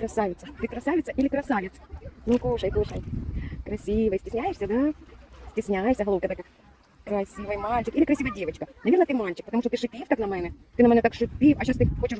Красавица. Ты красавица или красавец? Ну, кушай, кушай. Красивый. Стесняешься, да? Стесняйся, головка такая. Красивый мальчик или красивая девочка. Наверное, ты мальчик, потому что ты шипів так на мене. Ти на мене так шипів, а зараз ти хочеш